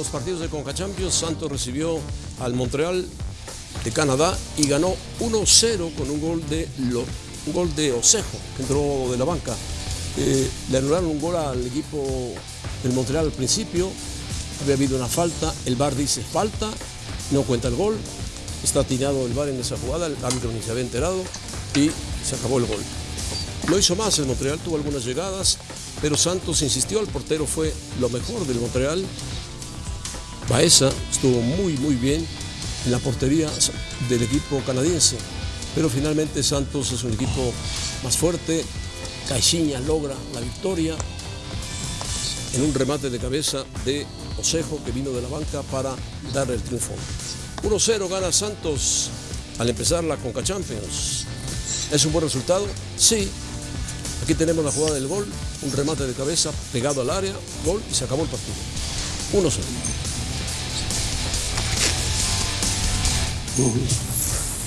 los partidos de Conca Champions. Santos recibió al Montreal de Canadá y ganó 1-0 con un gol de, lo, un gol de Osejo, que entró de la banca. Eh, le anularon un gol al equipo del Montreal al principio, había habido una falta, el VAR dice falta, no cuenta el gol, está tirado el VAR en esa jugada, el árbitro ni se había enterado y se acabó el gol. No hizo más, el Montreal tuvo algunas llegadas, pero Santos insistió, el portero fue lo mejor del Montreal. Baeza estuvo muy, muy bien en la portería del equipo canadiense, pero finalmente Santos es un equipo más fuerte. Caixinha logra la victoria en un remate de cabeza de Osejo que vino de la banca para dar el triunfo. 1-0 gana Santos al empezar la Conca Champions. ¿Es un buen resultado? Sí. Aquí tenemos la jugada del gol, un remate de cabeza pegado al área, gol y se acabó el partido. 1-0. 嗯。